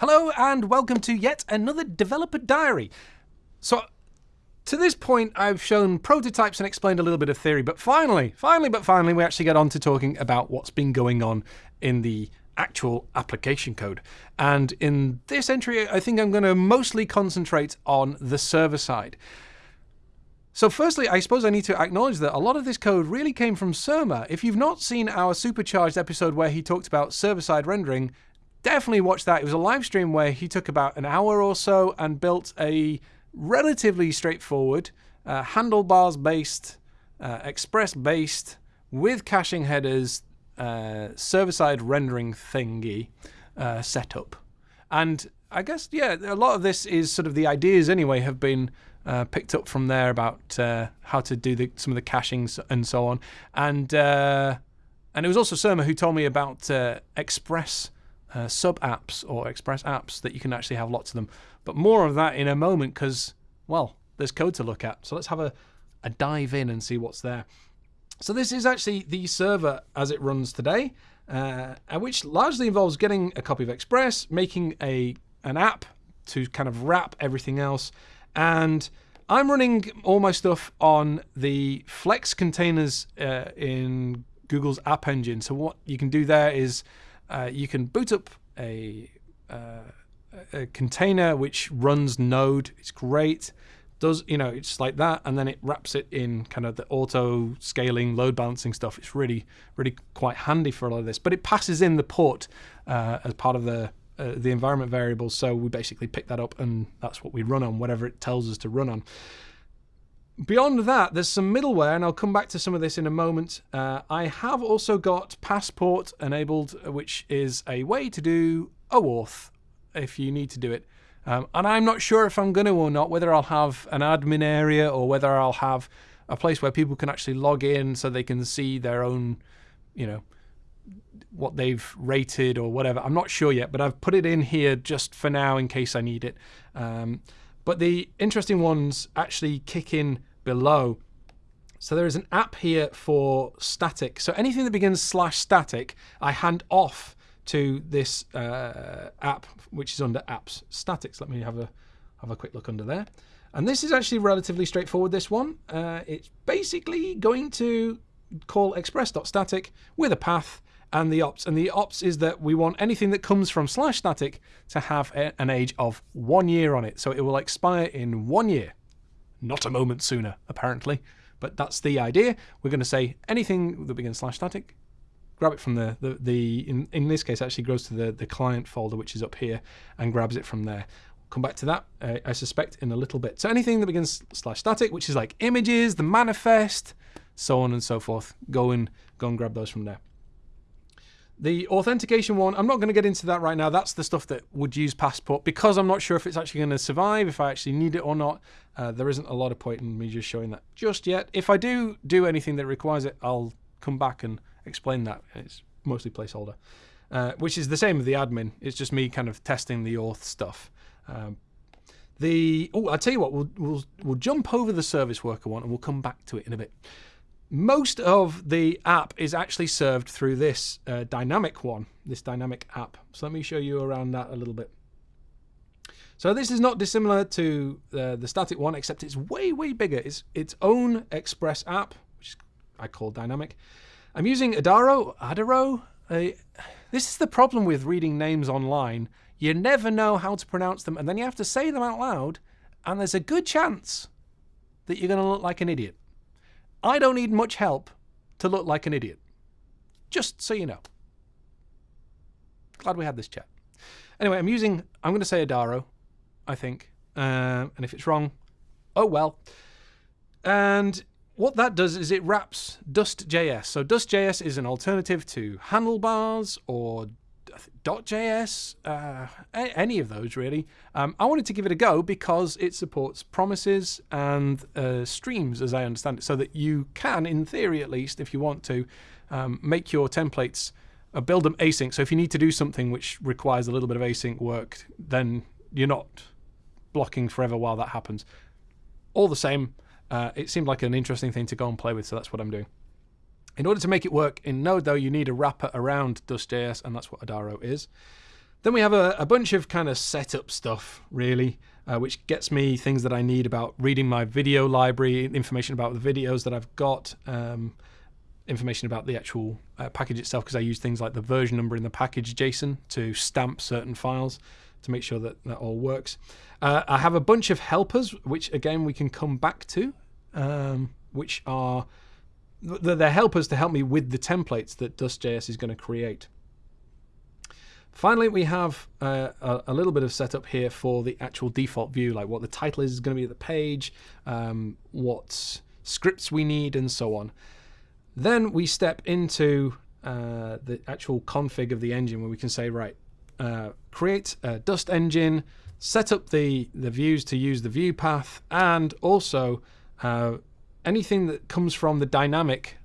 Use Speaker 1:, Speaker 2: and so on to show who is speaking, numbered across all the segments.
Speaker 1: Hello and welcome to yet another developer diary. So, to this point, I've shown prototypes and explained a little bit of theory, but finally, finally, but finally, we actually get on to talking about what's been going on in the actual application code. And in this entry, I think I'm going to mostly concentrate on the server side. So firstly, I suppose I need to acknowledge that a lot of this code really came from Surma. If you've not seen our supercharged episode where he talked about server-side rendering, definitely watch that. It was a live stream where he took about an hour or so and built a relatively straightforward uh, handlebars based, uh, express based, with caching headers, uh, server side rendering thingy uh, setup. And I guess, yeah, a lot of this is sort of the ideas anyway have been. Uh, picked up from there about uh, how to do the, some of the cachings and so on, and and it was also Surma who told me about Express uh, sub apps or express apps that you can actually have lots of them. But more of that in a moment because, well, there's code to look at. So let's have a, a dive in and see what's there. So this is actually the server as it runs today, uh, which largely involves getting a copy of Express, making a an app to kind of wrap everything else, and I'm running all my stuff on the Flex containers uh, in Google's App Engine. So what you can do there is uh, you can boot up a, uh, a container which runs Node. It's great. Does you know it's like that, and then it wraps it in kind of the auto scaling, load balancing stuff. It's really, really quite handy for a lot of this. But it passes in the port uh, as part of the uh, the environment variables. So we basically pick that up, and that's what we run on, whatever it tells us to run on. Beyond that, there's some middleware, and I'll come back to some of this in a moment. Uh, I have also got Passport enabled, which is a way to do OAuth if you need to do it. Um, and I'm not sure if I'm going to or not, whether I'll have an admin area or whether I'll have a place where people can actually log in so they can see their own, you know, what they've rated or whatever. I'm not sure yet, but I've put it in here just for now in case I need it. Um, but the interesting ones actually kick in below. So there is an app here for static. So anything that begins slash static, I hand off to this uh, app, which is under apps statics. Let me have a have a quick look under there. And this is actually relatively straightforward, this one. Uh, it's basically going to call express.static with a path and the ops. And the ops is that we want anything that comes from slash static to have a, an age of one year on it. So it will expire in one year not a moment sooner, apparently. But that's the idea. We're going to say anything that begins slash static, grab it from the, the, the in, in this case, actually goes to the, the client folder, which is up here, and grabs it from there. come back to that, uh, I suspect, in a little bit. So anything that begins slash static, which is like images, the manifest, so on and so forth, go and, go and grab those from there. The authentication one, I'm not going to get into that right now. That's the stuff that would use Passport because I'm not sure if it's actually going to survive, if I actually need it or not. Uh, there isn't a lot of point in me just showing that just yet. If I do do anything that requires it, I'll come back and explain that. It's mostly placeholder, uh, which is the same with the admin. It's just me kind of testing the auth stuff. Um, the oh, I'll tell you what, we'll, we'll, we'll jump over the service worker one and we'll come back to it in a bit most of the app is actually served through this uh, dynamic one, this dynamic app. So let me show you around that a little bit. So this is not dissimilar to uh, the static one, except it's way, way bigger. It's its own Express app, which I call dynamic. I'm using Adaro, Adaro. Uh, this is the problem with reading names online. You never know how to pronounce them, and then you have to say them out loud, and there's a good chance that you're going to look like an idiot. I don't need much help to look like an idiot. Just so you know. Glad we had this chat. Anyway, I'm using, I'm going to say Adaro, I think. Uh, and if it's wrong, oh well. And what that does is it wraps Dust.js. So Dust.js is an alternative to Handlebars or .js, uh, any of those really. Um, I wanted to give it a go because it supports promises and uh, streams, as I understand it, so that you can, in theory at least, if you want to, um, make your templates, uh, build them async. So if you need to do something which requires a little bit of async work, then you're not blocking forever while that happens. All the same, uh, it seemed like an interesting thing to go and play with, so that's what I'm doing. In order to make it work in Node, though, you need a wrapper around Dust.js, and that's what Adaro is. Then we have a, a bunch of kind of setup stuff, really, uh, which gets me things that I need about reading my video library, information about the videos that I've got, um, information about the actual uh, package itself, because I use things like the version number in the package JSON to stamp certain files to make sure that that all works. Uh, I have a bunch of helpers, which again we can come back to, um, which are they're helpers to help me with the templates that Dust.js is going to create. Finally, we have uh, a, little bit of setup here for the actual default view, like what the title is going to be of the page, um, what scripts we need, and so on. Then we step into uh, the actual config of the engine where we can say, right, uh, create a Dust engine, set up the, the views to use the view path, and also uh, anything that comes from the dynamic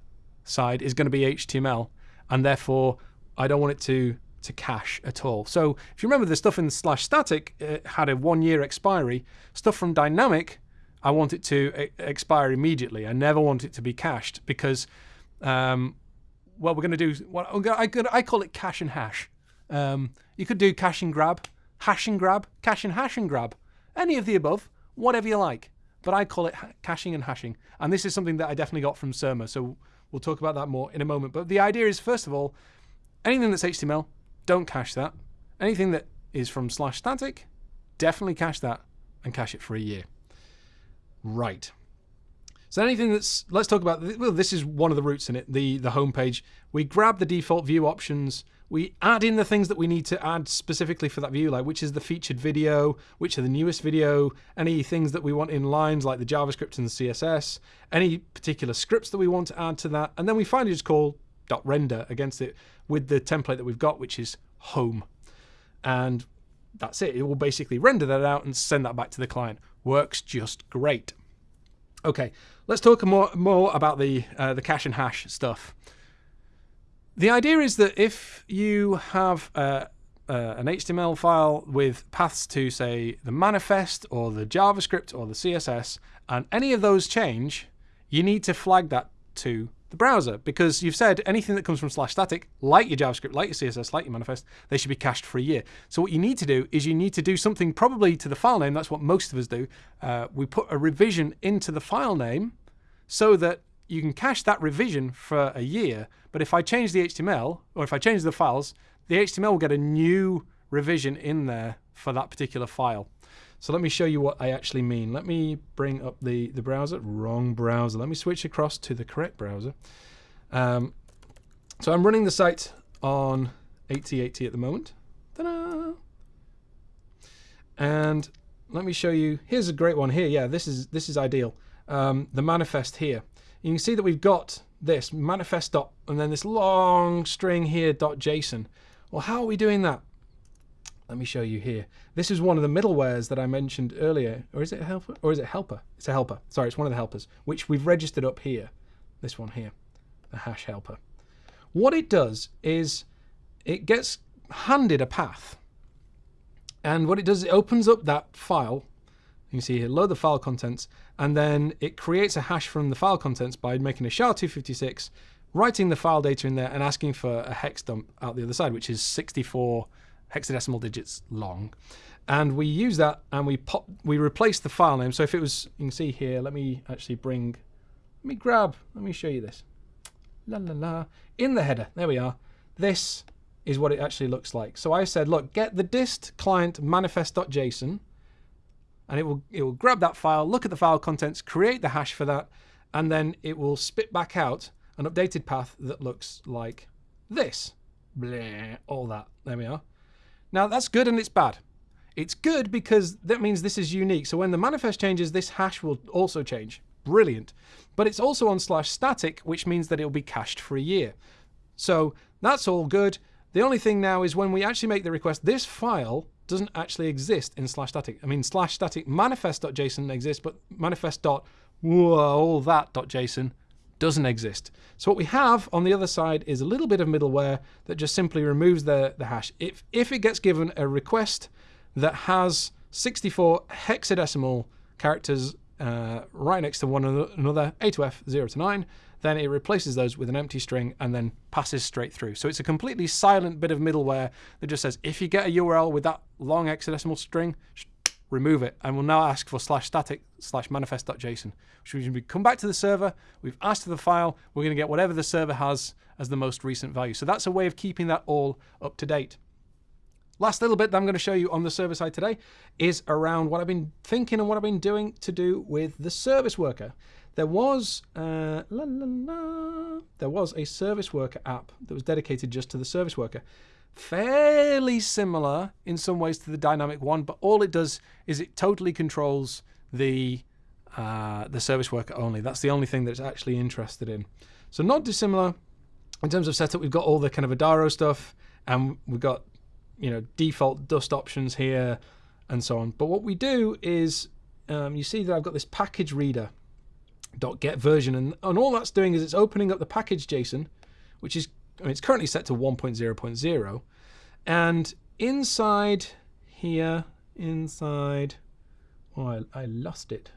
Speaker 1: side is going to be HTML, and therefore I don't want it to to cache at all. So if you remember the stuff in slash static it had a one year expiry. Stuff from dynamic, I want it to expire immediately. I never want it to be cached because, um, well, we're going to do what I, I call it cache and hash. Um, you could do cache and grab, hash and grab, cache and hash and grab, any of the above, whatever you like. But I call it caching and hashing. And this is something that I definitely got from Surma. So we'll talk about that more in a moment. But the idea is, first of all, anything that's HTML, don't cache that. Anything that is from slash static, definitely cache that and cache it for a year. Right. So anything that's, let's talk about, well, this is one of the routes in it, the, the home page. We grab the default view options, we add in the things that we need to add specifically for that view, like which is the featured video, which are the newest video, any things that we want in lines like the JavaScript and the CSS, any particular scripts that we want to add to that, and then we finally just call .render against it with the template that we've got, which is home. And that's it. It will basically render that out and send that back to the client. Works just great. Okay, let's talk more more about the uh, the cache and hash stuff. The idea is that if you have uh, uh, an HTML file with paths to, say, the manifest or the JavaScript or the CSS, and any of those change, you need to flag that to the browser because you've said anything that comes from slash static, like your JavaScript, like your CSS, like your manifest, they should be cached for a year. So what you need to do is you need to do something probably to the file name. That's what most of us do. Uh, we put a revision into the file name so that you can cache that revision for a year. But if I change the HTML or if I change the files, the HTML will get a new revision in there for that particular file. So let me show you what I actually mean. Let me bring up the, the browser. Wrong browser. Let me switch across to the correct browser. Um, so I'm running the site on 8080 at the moment. And let me show you. Here's a great one here. Yeah, this is this is ideal. Um, the manifest here. You can see that we've got this manifest dot and then this long string here dot JSON. Well, how are we doing that? Let me show you here. This is one of the middlewares that I mentioned earlier. Or is it helper? Or is it helper? It's a helper. Sorry, it's one of the helpers, which we've registered up here. This one here, the hash helper. What it does is it gets handed a path. And what it does, is it opens up that file. You can see here, load the file contents, and then it creates a hash from the file contents by making a SHA-256, writing the file data in there, and asking for a hex dump out the other side, which is 64 hexadecimal digits long. And we use that and we pop, we replace the file name. So if it was, you can see here, let me actually bring, let me grab, let me show you this. La la la. In the header, there we are. This is what it actually looks like. So I said, look, get the dist client manifest.json and it will it will grab that file, look at the file contents, create the hash for that, and then it will spit back out an updated path that looks like this. Blah, all that. There we are. Now that's good and it's bad. It's good because that means this is unique. So when the manifest changes, this hash will also change. Brilliant. But it's also on slash static, which means that it'll be cached for a year. So that's all good. The only thing now is when we actually make the request, this file doesn't actually exist in slash static. I mean, slash static manifest.json exists, but manifest dot all that.json doesn't exist. So what we have on the other side is a little bit of middleware that just simply removes the, the hash. If, if it gets given a request that has 64 hexadecimal characters uh, right next to one another, A to F, 0 to 9, then it replaces those with an empty string and then passes straight through. So it's a completely silent bit of middleware that just says if you get a URL with that long hexadecimal string, remove it. And we'll now ask for slash static slash manifest.json, which means we come back to the server, we've asked for the file, we're going to get whatever the server has as the most recent value. So that's a way of keeping that all up to date. Last little bit that I'm going to show you on the server side today is around what I've been thinking and what I've been doing to do with the service worker. There was uh, la, la, la, there was a service worker app that was dedicated just to the service worker. Fairly similar in some ways to the dynamic one, but all it does is it totally controls the uh, the service worker only. That's the only thing that it's actually interested in. So not dissimilar in terms of setup. We've got all the kind of Adaro stuff, and we've got you know default dust options here, and so on. But what we do is um, you see that I've got this package reader dot .get version, and, and all that's doing is it's opening up the package JSON, which is I mean, it's currently set to 1.0.0, and inside here, inside, oh, I, I lost it.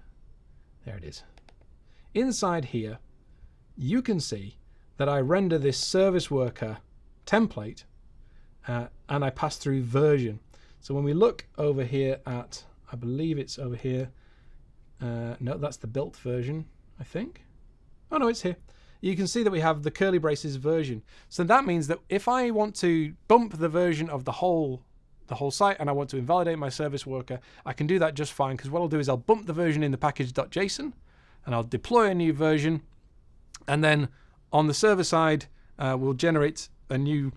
Speaker 1: There it is. Inside here, you can see that I render this service worker template uh, and I pass through version. So when we look over here at, I believe it's over here, uh, no, that's the built version. I think. Oh no, it's here. You can see that we have the curly braces version. So that means that if I want to bump the version of the whole the whole site and I want to invalidate my service worker, I can do that just fine because what I'll do is I'll bump the version in the package.json and I'll deploy a new version and then on the server side uh, we'll generate a new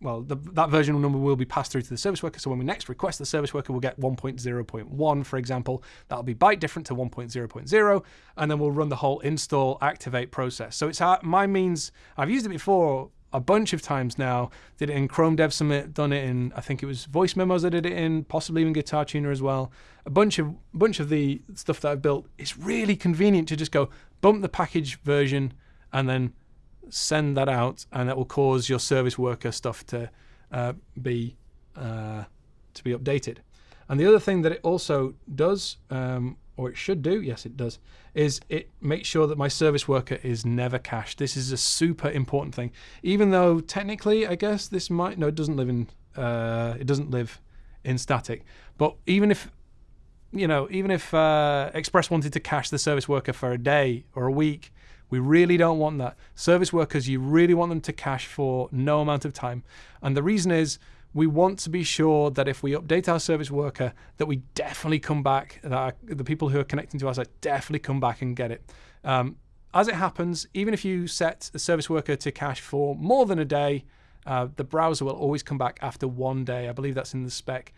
Speaker 1: well, the, that version number will be passed through to the service worker. So when we next request the service worker, we'll get 1.0.1, for example. That'll be byte different to 1.0.0, and then we'll run the whole install activate process. So it's uh, my means. I've used it before a bunch of times now. Did it in Chrome Dev Summit, done it in I think it was Voice Memos. I did it in, possibly even Guitar Tuner as well. A bunch of bunch of the stuff that I've built. It's really convenient to just go bump the package version and then send that out, and that will cause your service worker stuff to uh, be uh, to be updated. And the other thing that it also does, um, or it should do, yes, it does, is it makes sure that my service worker is never cached. This is a super important thing. Even though technically, I guess this might no, it doesn't live in uh, it doesn't live in static. But even if you know, even if uh, Express wanted to cache the service worker for a day or a week, we really don't want that. Service workers, you really want them to cache for no amount of time. And the reason is we want to be sure that if we update our service worker, that we definitely come back, that our, the people who are connecting to our site definitely come back and get it. Um, as it happens, even if you set the service worker to cache for more than a day, uh, the browser will always come back after one day. I believe that's in the spec.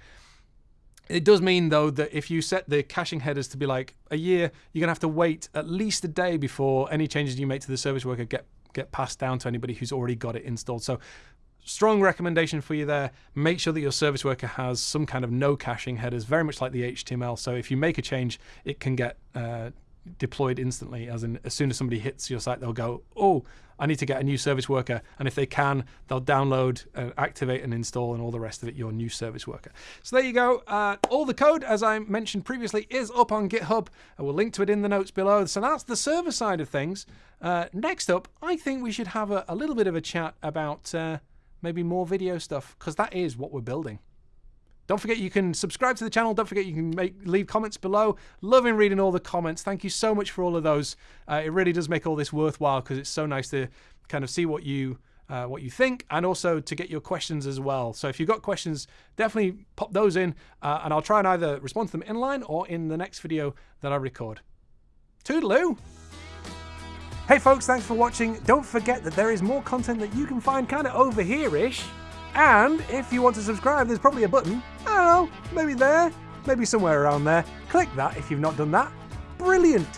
Speaker 1: It does mean, though, that if you set the caching headers to be like a year, you're to have to wait at least a day before any changes you make to the service worker get, get passed down to anybody who's already got it installed. So strong recommendation for you there. Make sure that your service worker has some kind of no caching headers, very much like the HTML. So if you make a change, it can get uh, deployed instantly. As in, as soon as somebody hits your site, they'll go, "Oh, I need to get a new service worker. And if they can, they'll download, uh, activate, and install, and all the rest of it, your new service worker. So there you go. Uh, all the code, as I mentioned previously, is up on GitHub. I will link to it in the notes below. So that's the server side of things. Uh, next up, I think we should have a, a little bit of a chat about uh, maybe more video stuff, because that is what we're building. Don't forget you can subscribe to the channel. Don't forget you can make leave comments below. Loving reading all the comments. Thank you so much for all of those. Uh, it really does make all this worthwhile because it's so nice to kind of see what you uh, what you think and also to get your questions as well. So if you've got questions, definitely pop those in uh, and I'll try and either respond to them in line or in the next video that I record. Toodaloo! Hey folks, thanks for watching. Don't forget that there is more content that you can find kind of over here-ish. And if you want to subscribe, there's probably a button. I don't know, maybe there, maybe somewhere around there. Click that if you've not done that. Brilliant!